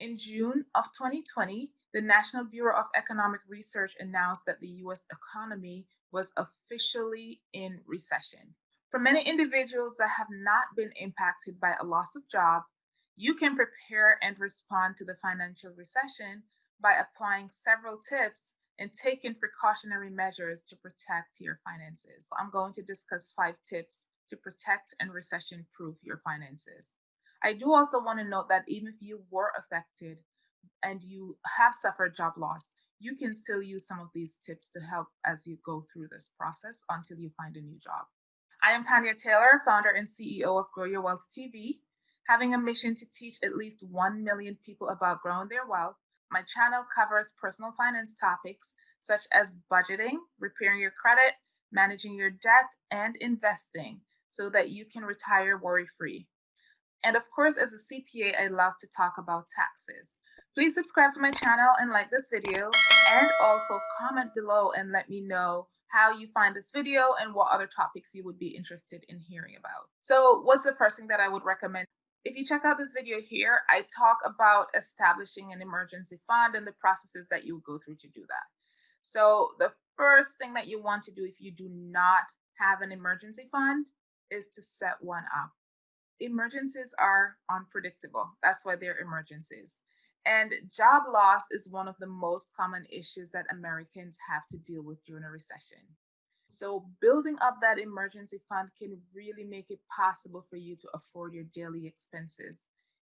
In June of 2020, the National Bureau of Economic Research announced that the US economy was officially in recession. For many individuals that have not been impacted by a loss of job, you can prepare and respond to the financial recession by applying several tips and taking precautionary measures to protect your finances. I'm going to discuss five tips to protect and recession proof your finances. I do also want to note that even if you were affected and you have suffered job loss, you can still use some of these tips to help as you go through this process until you find a new job. I am Tanya Taylor, founder and CEO of Grow Your Wealth TV, having a mission to teach at least 1 million people about growing their wealth. My channel covers personal finance topics such as budgeting, repairing your credit, managing your debt, and investing so that you can retire worry free. And of course, as a CPA, I love to talk about taxes. Please subscribe to my channel and like this video and also comment below and let me know how you find this video and what other topics you would be interested in hearing about. So what's the first thing that I would recommend? If you check out this video here, I talk about establishing an emergency fund and the processes that you go through to do that. So the first thing that you want to do if you do not have an emergency fund is to set one up. Emergencies are unpredictable. That's why they're emergencies. And job loss is one of the most common issues that Americans have to deal with during a recession. So, building up that emergency fund can really make it possible for you to afford your daily expenses,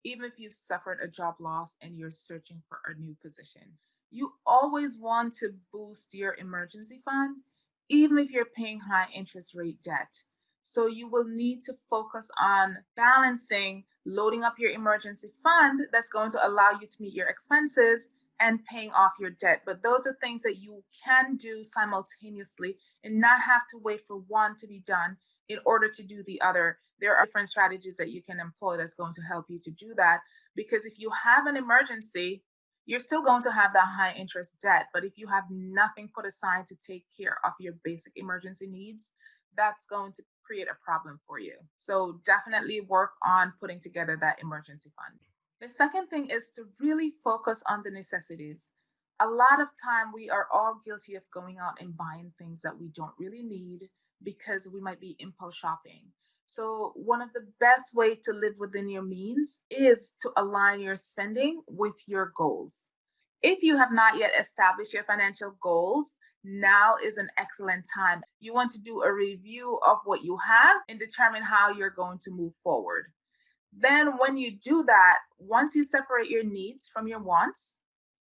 even if you've suffered a job loss and you're searching for a new position. You always want to boost your emergency fund, even if you're paying high interest rate debt. So, you will need to focus on balancing loading up your emergency fund that's going to allow you to meet your expenses and paying off your debt. But those are things that you can do simultaneously and not have to wait for one to be done in order to do the other. There are different strategies that you can employ that's going to help you to do that. Because if you have an emergency, you're still going to have that high interest debt. But if you have nothing put aside to take care of your basic emergency needs, that's going to create a problem for you. So definitely work on putting together that emergency fund. The second thing is to really focus on the necessities. A lot of time we are all guilty of going out and buying things that we don't really need because we might be impulse shopping. So one of the best way to live within your means is to align your spending with your goals. If you have not yet established your financial goals, now is an excellent time. You want to do a review of what you have and determine how you're going to move forward. Then, when you do that, once you separate your needs from your wants,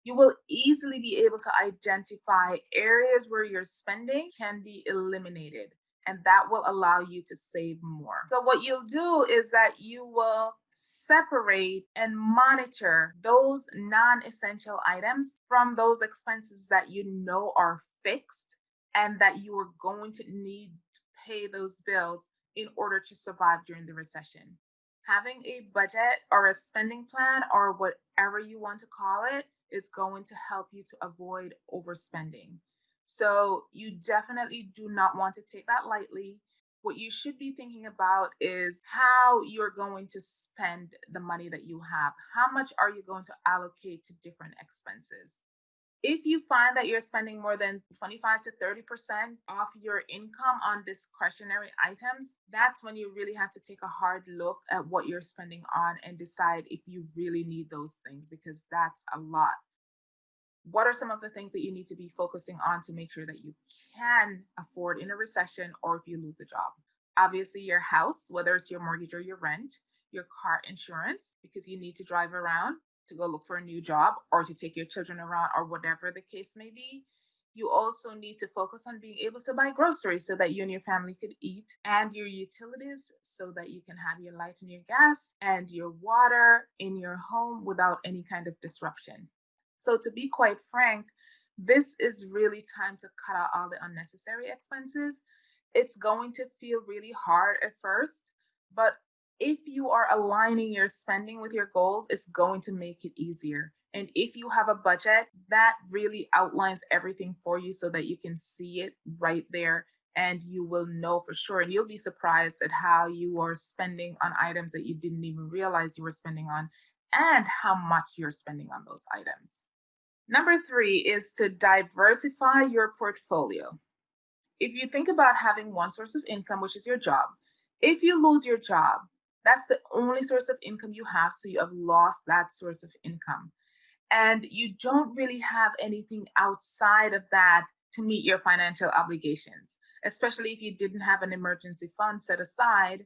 you will easily be able to identify areas where your spending can be eliminated, and that will allow you to save more. So, what you'll do is that you will separate and monitor those non essential items from those expenses that you know are fixed and that you are going to need to pay those bills in order to survive during the recession. Having a budget or a spending plan or whatever you want to call it is going to help you to avoid overspending. So, you definitely do not want to take that lightly. What you should be thinking about is how you're going to spend the money that you have. How much are you going to allocate to different expenses? If you find that you're spending more than 25 to 30% off your income on discretionary items, that's when you really have to take a hard look at what you're spending on and decide if you really need those things because that's a lot. What are some of the things that you need to be focusing on to make sure that you can afford in a recession or if you lose a job? Obviously, your house, whether it's your mortgage or your rent, your car insurance, because you need to drive around, to go look for a new job or to take your children around or whatever the case may be. You also need to focus on being able to buy groceries so that you and your family could eat and your utilities so that you can have your light and your gas and your water in your home without any kind of disruption. So, to be quite frank, this is really time to cut out all the unnecessary expenses. It's going to feel really hard at first, but if you are aligning your spending with your goals, it's going to make it easier. And if you have a budget, that really outlines everything for you so that you can see it right there and you will know for sure. And you'll be surprised at how you are spending on items that you didn't even realize you were spending on. and how much you're spending on those items. Number three is to diversify your portfolio. If you think about having one source of income, which is your job, if you lose your job, that's the only source of income you have. So you have lost that source of income. And you don't really have anything outside of that to meet your financial obligations, especially if you didn't have an emergency fund set aside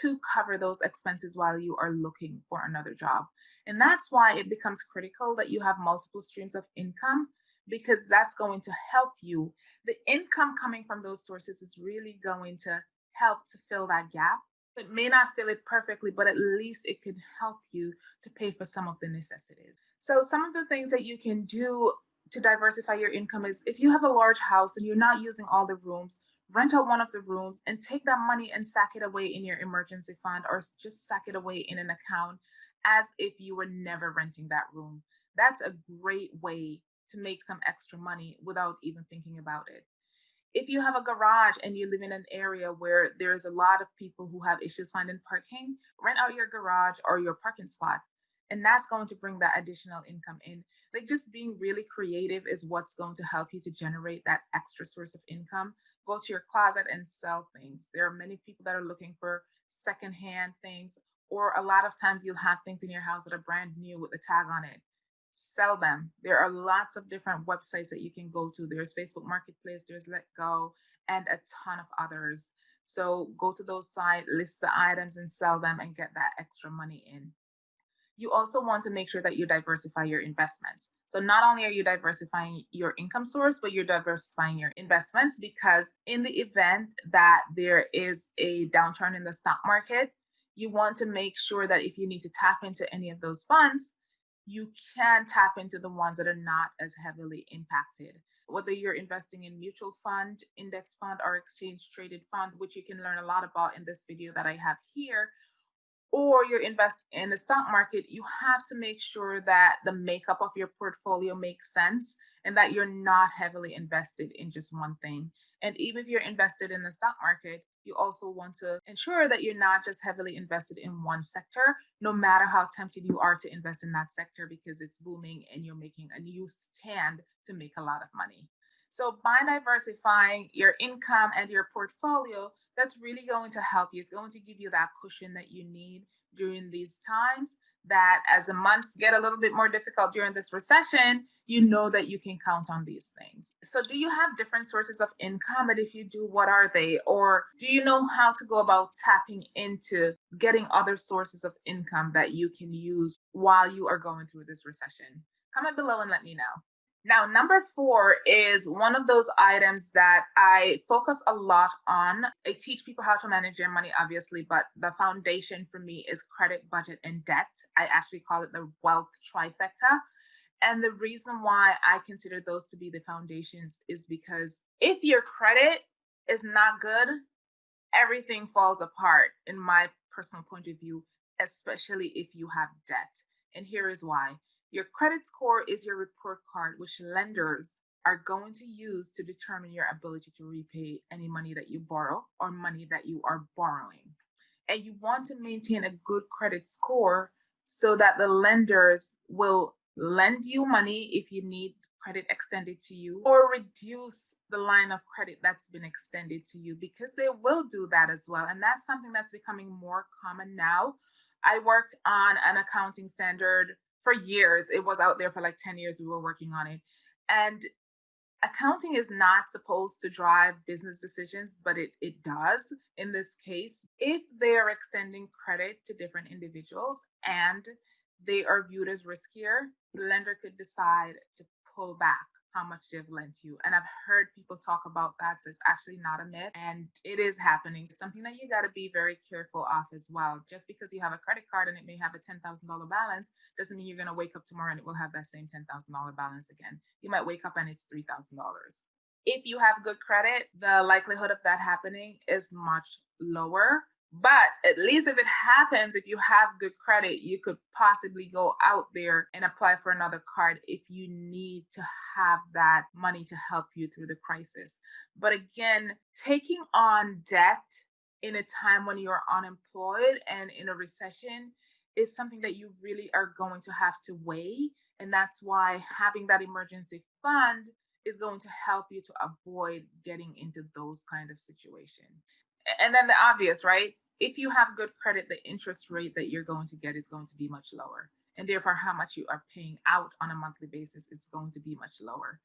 to cover those expenses while you are looking for another job. And that's why it becomes critical that you have multiple streams of income because that's going to help you. The income coming from those sources is really going to help to fill that gap. It may not fill it perfectly, but at least it can help you to pay for some of the necessities. So some of the things that you can do to diversify your income is if you have a large house and you're not using all the rooms, rent out one of the rooms and take that money and sack it away in your emergency fund or just sack it away in an account as if you were never renting that room. That's a great way to make some extra money without even thinking about it. If you have a garage and you live in an area where there's a lot of people who have issues finding parking, rent out your garage or your parking spot. And that's going to bring that additional income in. Like just being really creative is what's going to help you to generate that extra source of income go to your closet and sell things. There are many people that are looking for secondhand things, or a lot of times you'll have things in your house that are brand new with a tag on it. Sell them. There are lots of different websites that you can go to. There's Facebook Marketplace, there's Let Go, and a ton of others. So go to those sites, list the items and sell them and get that extra money in you also want to make sure that you diversify your investments. So not only are you diversifying your income source, but you're diversifying your investments because in the event that there is a downturn in the stock market, you want to make sure that if you need to tap into any of those funds, you can tap into the ones that are not as heavily impacted. Whether you're investing in mutual fund, index fund, or exchange traded fund, which you can learn a lot about in this video that I have here, or you're investing in the stock market, you have to make sure that the makeup of your portfolio makes sense and that you're not heavily invested in just one thing. And even if you're invested in the stock market, you also want to ensure that you're not just heavily invested in one sector, no matter how tempted you are to invest in that sector because it's booming and you're making a new stand to make a lot of money. So by diversifying your income and your portfolio, that's really going to help you. It's going to give you that cushion that you need during these times that as the months get a little bit more difficult during this recession, you know that you can count on these things. So do you have different sources of income? And if you do, what are they? Or do you know how to go about tapping into getting other sources of income that you can use while you are going through this recession? Comment below and let me know. Now, number four is one of those items that I focus a lot on. I teach people how to manage their money, obviously, but the foundation for me is credit, budget, and debt. I actually call it the wealth trifecta. And the reason why I consider those to be the foundations is because if your credit is not good, everything falls apart, in my personal point of view, especially if you have debt. And here is why your credit score is your report card, which lenders are going to use to determine your ability to repay any money that you borrow or money that you are borrowing. And you want to maintain a good credit score so that the lenders will lend you money if you need credit extended to you or reduce the line of credit that's been extended to you because they will do that as well. And that's something that's becoming more common now. I worked on an accounting standard for years. It was out there for like 10 years. We were working on it. And accounting is not supposed to drive business decisions, but it, it does in this case. If they are extending credit to different individuals and they are viewed as riskier, the lender could decide to pull back how much they've lent you. And I've heard people talk about that. So it's actually not a myth and it is happening. It's something that you got to be very careful of as well. Just because you have a credit card and it may have a $10,000 balance doesn't mean you're going to wake up tomorrow and it will have that same $10,000 balance again. You might wake up and it's $3,000. If you have good credit, the likelihood of that happening is much lower but at least if it happens, if you have good credit, you could possibly go out there and apply for another card if you need to have that money to help you through the crisis. But again, taking on debt in a time when you're unemployed and in a recession is something that you really are going to have to weigh. And that's why having that emergency fund is going to help you to avoid getting into those kind of situations. And then the obvious, right? If you have good credit, the interest rate that you're going to get is going to be much lower. And therefore, how much you are paying out on a monthly basis is going to be much lower.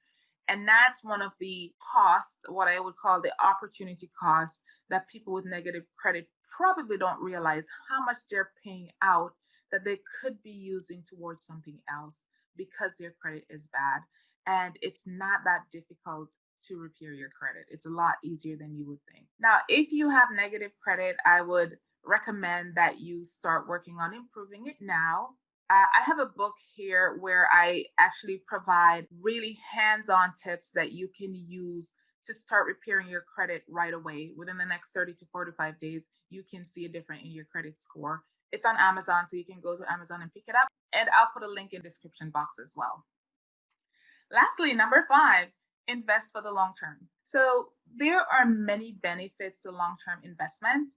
And that's one of the costs, what I would call the opportunity cost that people with negative credit probably don't realize how much they're paying out that they could be using towards something else because their credit is bad. And it's not that difficult to repair your credit. It's a lot easier than you would think. Now, if you have negative credit, I would recommend that you start working on improving it now uh, I have a book here where I actually provide really hands on tips that you can use to start repairing your credit right away. Within the next 30 to 45 days, you can see a difference in your credit score. It's on Amazon, so you can go to Amazon and pick it up. And I'll put a link in the description box as well. Lastly, number five, invest for the long term. So there are many benefits to long-term investment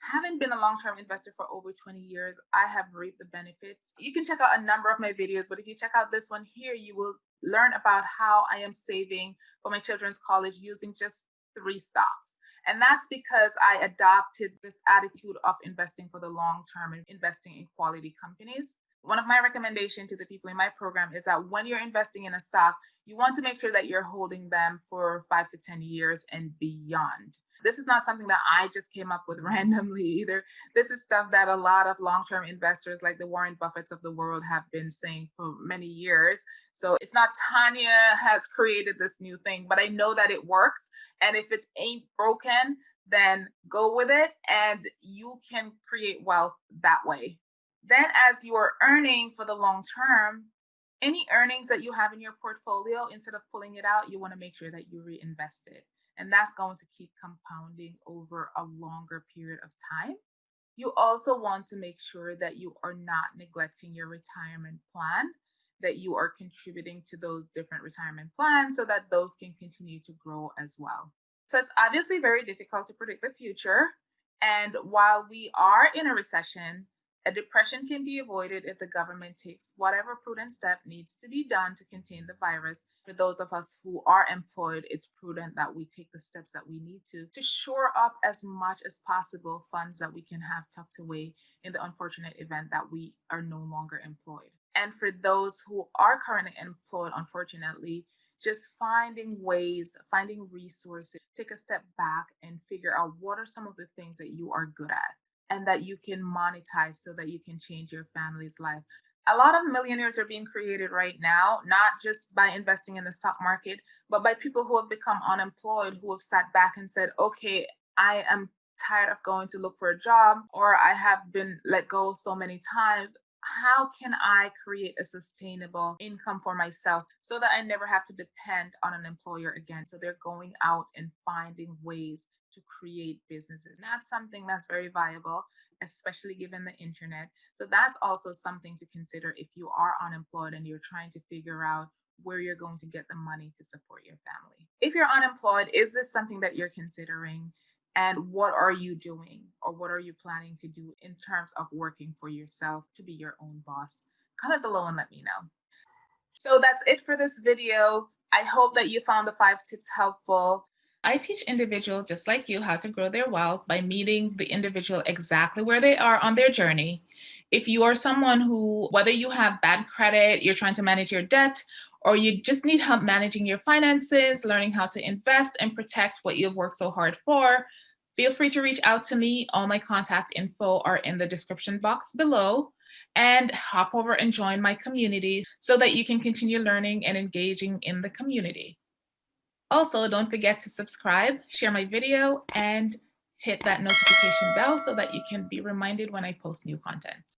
having been a long-term investor for over 20 years, I have reaped the benefits. You can check out a number of my videos, but if you check out this one here, you will learn about how I am saving for my children's college using just three stocks. And that's because I adopted this attitude of investing for the long term and investing in quality companies. One of my recommendations to the people in my program is that when you're investing in a stock, you want to make sure that you're holding them for five to 10 years and beyond. This is not something that I just came up with randomly either. This is stuff that a lot of long-term investors like the Warren Buffetts of the world have been saying for many years. So it's not Tanya has created this new thing, but I know that it works. And if it ain't broken, then go with it and you can create wealth that way. Then as you are earning for the long term, any earnings that you have in your portfolio, instead of pulling it out, you want to make sure that you reinvest it and that's going to keep compounding over a longer period of time. You also want to make sure that you are not neglecting your retirement plan, that you are contributing to those different retirement plans so that those can continue to grow as well. So it's obviously very difficult to predict the future. And while we are in a recession, a depression can be avoided if the government takes whatever prudent step needs to be done to contain the virus. For those of us who are employed, it's prudent that we take the steps that we need to to shore up as much as possible funds that we can have tucked away in the unfortunate event that we are no longer employed. And for those who are currently employed, unfortunately, just finding ways, finding resources, take a step back and figure out what are some of the things that you are good at and that you can monetize so that you can change your family's life. A lot of millionaires are being created right now, not just by investing in the stock market, but by people who have become unemployed, who have sat back and said, okay, I am tired of going to look for a job, or I have been let go so many times. How can I create a sustainable income for myself so that I never have to depend on an employer again? So they're going out and finding ways to create businesses. That's something that's very viable, especially given the internet. So that's also something to consider if you are unemployed and you're trying to figure out where you're going to get the money to support your family. If you're unemployed, is this something that you're considering? And what are you doing or what are you planning to do in terms of working for yourself to be your own boss? Comment below and let me know. So that's it for this video. I hope that you found the five tips helpful. I teach individuals just like you how to grow their wealth by meeting the individual exactly where they are on their journey. If you are someone who, whether you have bad credit, you're trying to manage your debt, or you just need help managing your finances, learning how to invest and protect what you've worked so hard for, feel free to reach out to me. All my contact info are in the description box below and hop over and join my community so that you can continue learning and engaging in the community. Also, don't forget to subscribe, share my video, and hit that notification bell so that you can be reminded when I post new content.